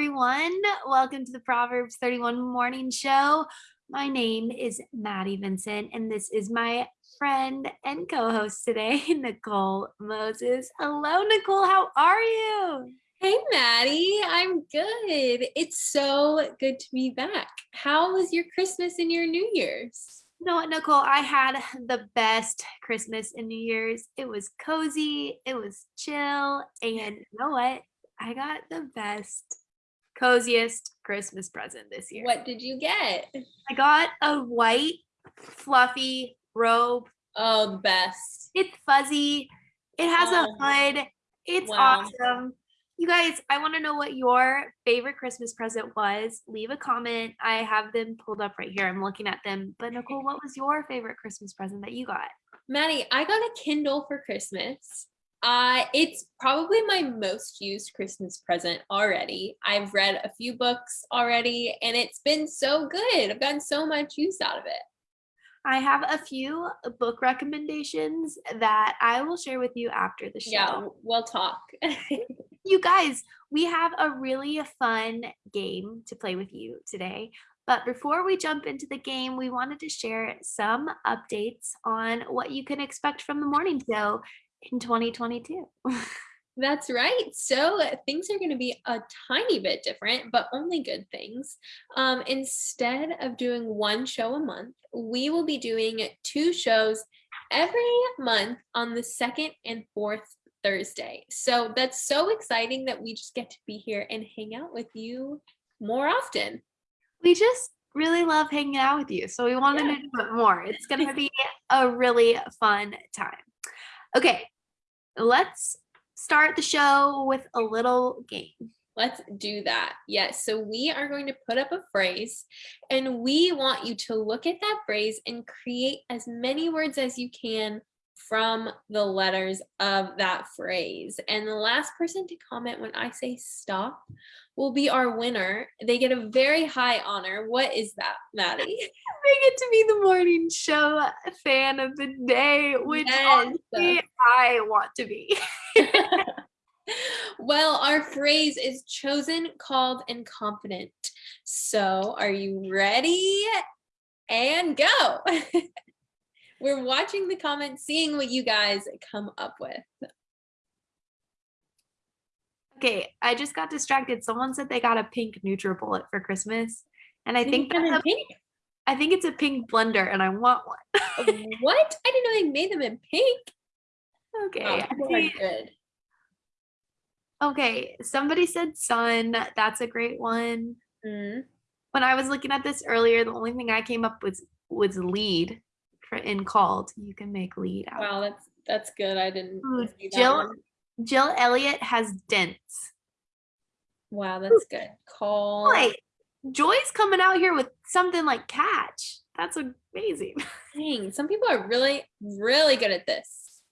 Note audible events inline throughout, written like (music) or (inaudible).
Everyone. Welcome to the Proverbs 31 Morning Show. My name is Maddie Vincent, and this is my friend and co-host today, (laughs) Nicole Moses. Hello, Nicole. How are you? Hey, Maddie. I'm good. It's so good to be back. How was your Christmas and your New Year's? You know what, Nicole? I had the best Christmas and New Year's. It was cozy, it was chill, and you know what? I got the best, coziest Christmas present this year. What did you get? I got a white, fluffy robe. Oh, the best. It's fuzzy. It has Oh, a hood. It's wow. awesome. You guys, I want to know what your favorite Christmas present was. Leave a comment. I have them pulled up right here. I'm looking at them. But Nicole, what was your favorite Christmas present that you got? Maddie, I got a Kindle for Christmas. Uh, it's probably my most used Christmas present already. I've read a few books already, and it's been so good. I've gotten so much use out of it. I have a few book recommendations that I will share with you after the show. Yeah, we'll talk. (laughs) You guys, we have a really fun game to play with you today. But before we jump into the game, we wanted to share some updates on what you can expect from the morning show in 2022. (laughs) That's right. So uh, things are going to be a tiny bit different, but only good things. Um, instead of doing one show a month, we will be doing two shows every month on the second and fourth Thursday. So that's so exciting that we just get to be here and hang out with you more often. we just really love hanging out with you. So we wanted Yeah. to do it more. It's going to be a really fun time. Okay, let's start the show with a little game. Let's do that. Yes. So we are going to put up a phrase and we want you to look at that phrase and create as many words as you can from the letters of that phrase. And the last person to comment when I say stop will be our winner. They get a very high honor. What is that, Maddie? (laughs) They get to be the morning show fan of the day, which Yes. I want to be. (laughs) (laughs) well, our phrase is chosen, called, and confident. So, are you ready? And go. We're watching the comments, seeing what you guys come up with. Okay, I just got distracted. Someone said they got a pink NutriBullet for Christmas, and I think that's a, pink. I think it's a pink blender, and I want one. what? I didn't know they made them in pink. Okay, people see- good. okay. Somebody said sun. That's a great one. Mm, When I was looking at this earlier, the only thing I came up with was lead for in called. You can make lead out. Wow, that's that's good. I didn't Ooh, see that Jill one. Jill Elliott has dents. Wow, that's good. Call. Wait, Joy's coming out here with something like catch. That's amazing. (laughs) Dang, some people are really, really good at this.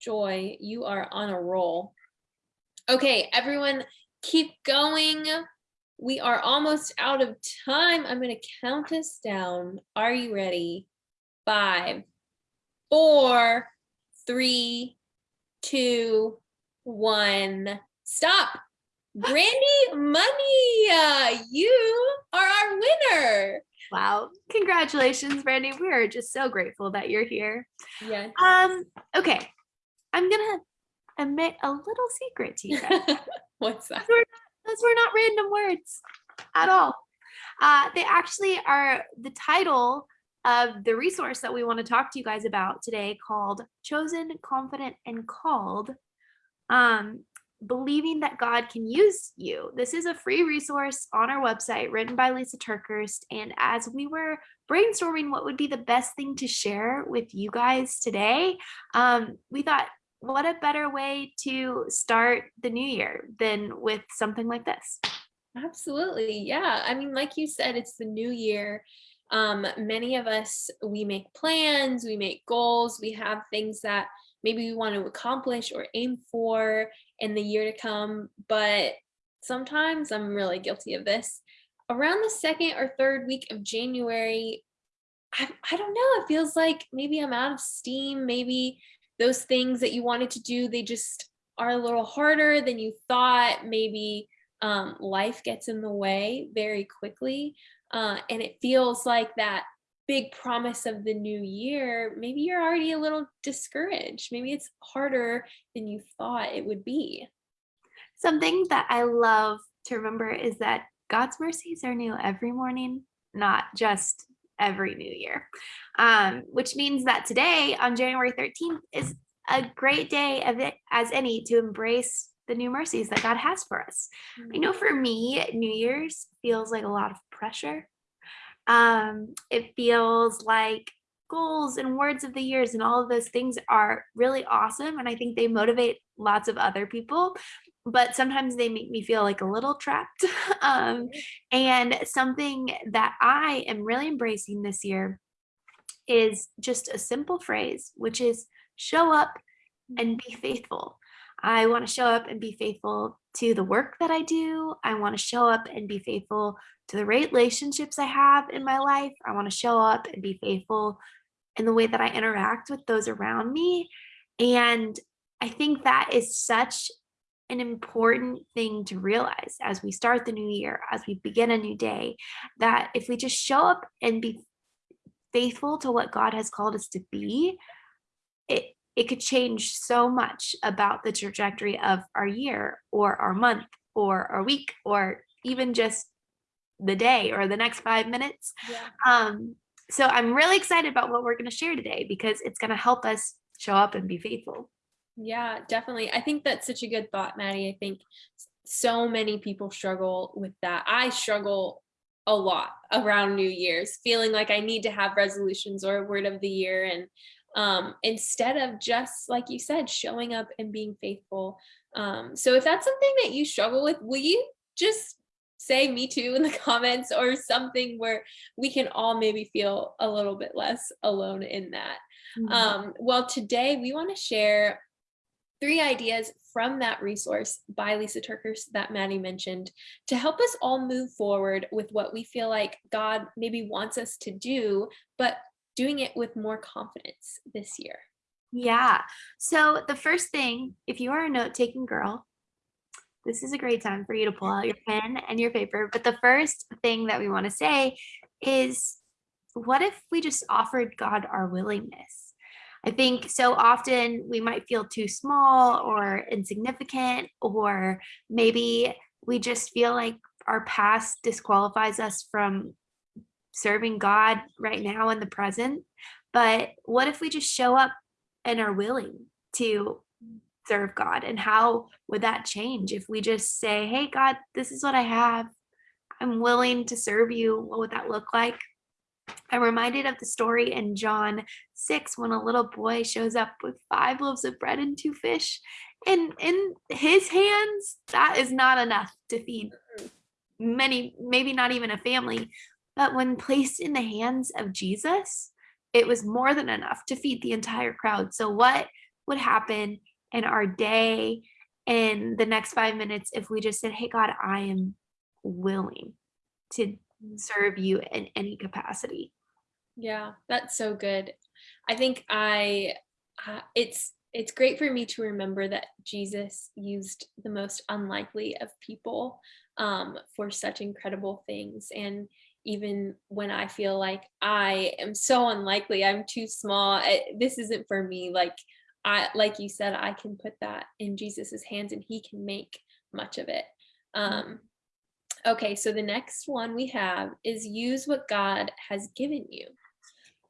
Joy, you are on a roll. Okay, everyone, keep going. We are almost out of time. I'm going to count us down. Are you ready? Five, four, three, two, one. Stop. (gasps) Brandy Money, uh, you are our winner. Wow. Congratulations, Brandy. We are just so grateful that you're here. Yes. Um, okay. I'm gonna admit a little secret to you guys. (laughs) What's that? Those were not random words at all. Uh, they actually are the title of the resource that we want to talk to you guys about today called Chosen, Confident, and Called. Um, believing that God can use you. This is a free resource on our website written by Lysa TerKeurst. And as we were brainstorming what would be the best thing to share with you guys today, um, we thought, what a better way to start the new year than with something like this? Absolutely. Yeah. I mean, like you said, it's the new year. Um, many of us, we make plans, we make goals, we have things that maybe we want to accomplish or aim for in the year to come. But sometimes I'm really guilty of this. Around the second or third week of January, I, I don't know. It feels like maybe I'm out of steam. Maybe those things that you wanted to do, they just are a little harder than you thought. Maybe um, life gets in the way very quickly. Uh, and it feels like that big promise of the new year, maybe you're already a little discouraged. Maybe it's harder than you thought it would be. Something that I love to remember is that God's mercies are new every morning, not just every new year. Um, which means that today, on January 13th, is a great day of it as any to embrace the new mercies that God has for us. I know for me, New Year's feels like a lot of pressure. Um, it feels like goals and words of the years and all of those things are really awesome. And I think they motivate lots of other people but sometimes they make me feel like a little trapped. (laughs) um, and something that I am really embracing this year is just a simple phrase, which is show up and be faithful. I want to show up and be faithful to the work that I do. I want to show up and be faithful to the relationships I have in my life. I want to show up and be faithful in the way that I interact with those around me. And I think that is such an important thing to realize as we start the new year, as we begin a new day, that if we just show up and be faithful to what God has called us to be, it it could change so much about the trajectory of our year or our month or our week or even just the day or the next five minutes. Yeah. Um, so I'm really excited about what we're going to share today because it's going to help us show up and be faithful. Yeah, definitely. I think that's such a good thought, Maddie. I think so many people struggle with that. I struggle a lot around New Year's, feeling like I need to have resolutions or a word of the year. And um, instead of just, like you said, showing up and being faithful. Um, so if that's something that you struggle with, will you just say me too in the (laughs) comments or something where we can all maybe feel a little bit less alone in that. Mm -hmm. um, well, today we want to share three ideas from that resource by Lysa TerKeurst that Maddie mentioned to help us all move forward with what we feel like God maybe wants us to do, but doing it with more confidence this year. Yeah. So the first thing, if you are a note-taking girl, this is a great time for you to pull out your pen and your paper. But the first thing that we want to say is, what if we just offered God our willingness? I think so often we might feel too small or insignificant, or maybe we just feel like our past disqualifies us from serving God right now in the present. But what if we just show up and are willing to serve God? And how would that change if we just say, hey, God, this is what I have. I'm willing to serve you. What would that look like? I'm reminded of the story in John 6 when a little boy shows up with five loaves of bread and two fish. And in his hands, that is not enough to feed many, maybe not even a family. But when placed in the hands of Jesus, it was more than enough to feed the entire crowd. So, what would happen in our day in the next five minutes if we just said, Hey, God, I am willing to serve you in any capacity. Yeah, that's so good. I think I uh, it's it's great for me to remember that Jesus used the most unlikely of people um, for such incredible things. And even when I feel like I am so unlikely, I'm too small, I, this isn't for me. Like I, like you said, I can put that in Jesus's hands and he can make much of it. Mm. Um, Okay, so the next one we have is use what God has given you.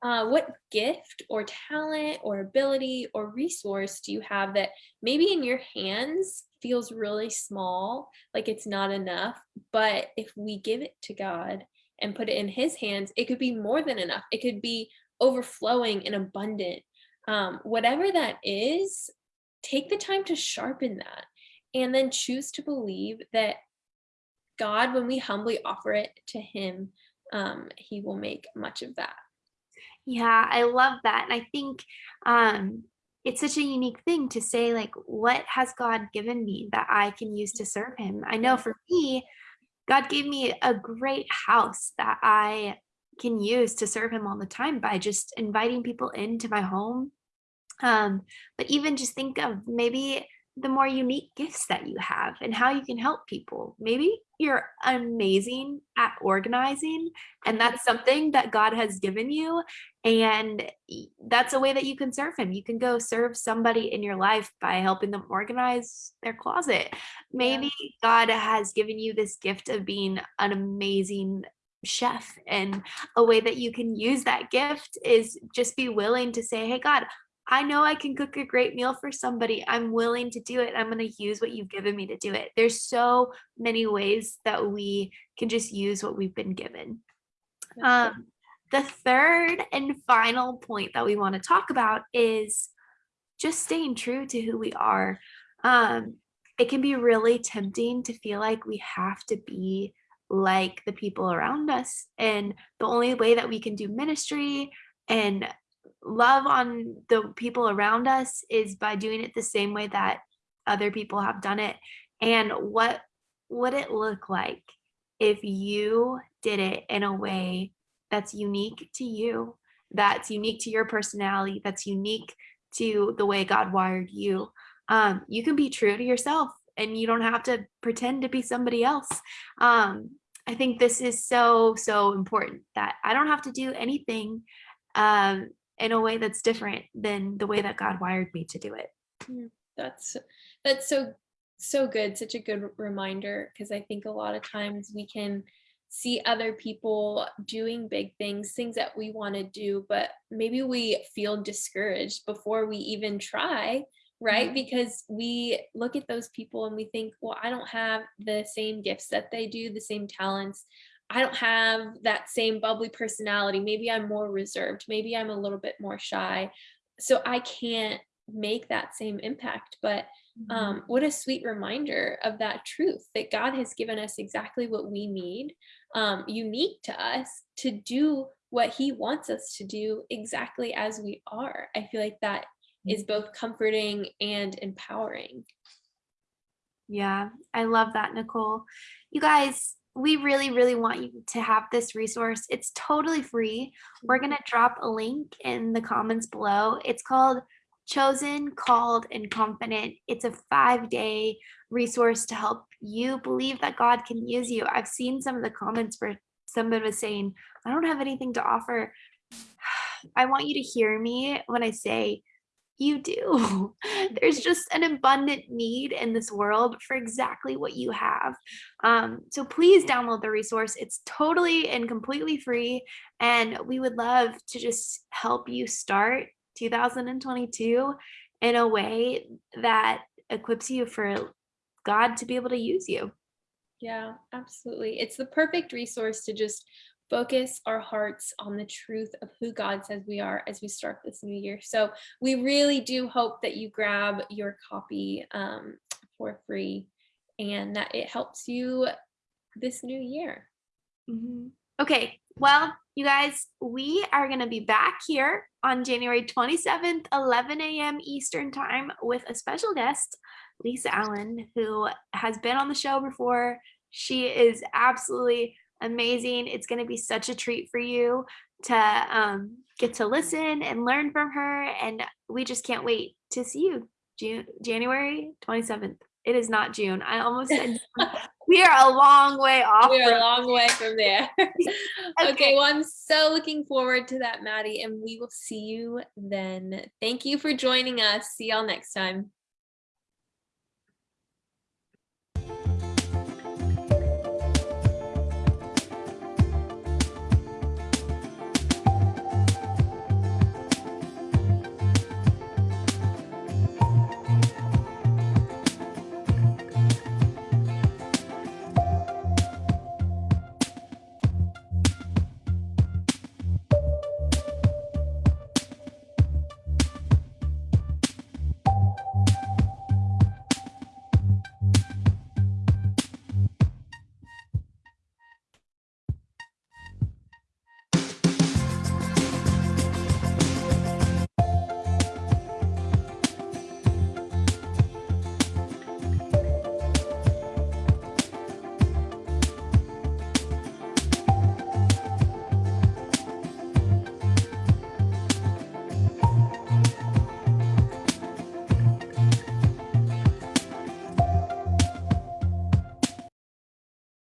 Uh, what gift or talent or ability or resource do you have that maybe in your hands feels really small, like it's not enough, but if we give it to God and put it in his hands, it could be more than enough. It could be overflowing and abundant. Um, whatever that is, take the time to sharpen that and then choose to believe that God, when we humbly offer it to him, um, he will make much of that. Yeah, I love that. And I think um, it's such a unique thing to say, like, what has God given me that I can use to serve him? I know for me, God gave me a great house that I can use to serve him all the time by just inviting people into my home. Um, but even just think of maybe the more unique gifts that you have and how you can help people. Maybe you're amazing at organizing, and that's (laughs) something that God has given you. And that's a way that you can serve Him. You can go serve somebody in your life by helping them organize their closet. Maybe yeah. God has given you this gift of being an amazing chef and a way that you can use that gift is just be willing to say hey god I know I can cook a great meal for somebody. I'm willing to do it. I'm going to use what you've given me to do it. There's so many ways that we can just use what we've been given. Um, the third and final point that we want to talk about is just staying true to who we are. Um, it can be really tempting to feel like we have to be like the people around us. And the only way that we can do ministry and love on the people around us is by doing it the same way that other people have done it. And what would it look like if you did it in a way that's unique to you that's unique to your personality that's unique to the way god wired you. Um, you can be true to yourself and you don't have to pretend to be somebody else. Um, i think this is so so important that i don't have to do anything um, in a way that's different than the way that God wired me to do it. Mm, that's that's so so good, such a good reminder because I think a lot of times we can see other people doing big things, things that we want to do, but maybe we feel discouraged before we even try, right? Mm-hmm. Because we look at those people and we think, well, I don't have the same gifts that they do, the same talents. I don't have that same bubbly personality. Maybe I'm more reserved. Maybe I'm a little bit more shy. So I can't make that same impact. But um, mm-hmm. what a sweet reminder of that truth that God has given us exactly what we need, um, unique to us to do what He wants us to do exactly as we are. I feel like that is mm-hmm. both comforting and empowering. Yeah, I love that, Nicole. You guys, we really, really want you to have this resource. It's totally free. We're mm-hmm. going to drop a link in the comments below. It's called Chosen, Called, and Confident. It's a five day resource to help you believe that God can use you. I've seen some of the comments where somebody was saying, I don't have anything to offer. (sighs) I want you to hear me when I say, you do. (laughs) There's just an abundant need in this world for exactly what you have. Um, so please download the resource. It's totally and completely free. And we would love to just help you start 2022 in a way that equips you for God to be able to use you. Yeah, absolutely. It's the perfect resource to just focus our hearts on the truth of who God says we are as we start this new year. So we really do hope that you grab your copy um, for free and that it helps you this new year. Mm-hmm. Okay, well, you guys, we are going to be back here on January 27th, 11 a.m. Eastern Time with a special guest, Lisa Allen, who has been on the show before. She is absolutely amazing. It's going to be such a treat for you to um, get to listen and learn from her. And we just can't wait to see you June, January 27th. It is not June. I almost said (laughs) (laughs) we are a long way off. We are a long way from there. (laughs) okay. okay, well, I'm so looking forward to that, Maddie, and we will see you then. Thank you for joining us. See y'all next time.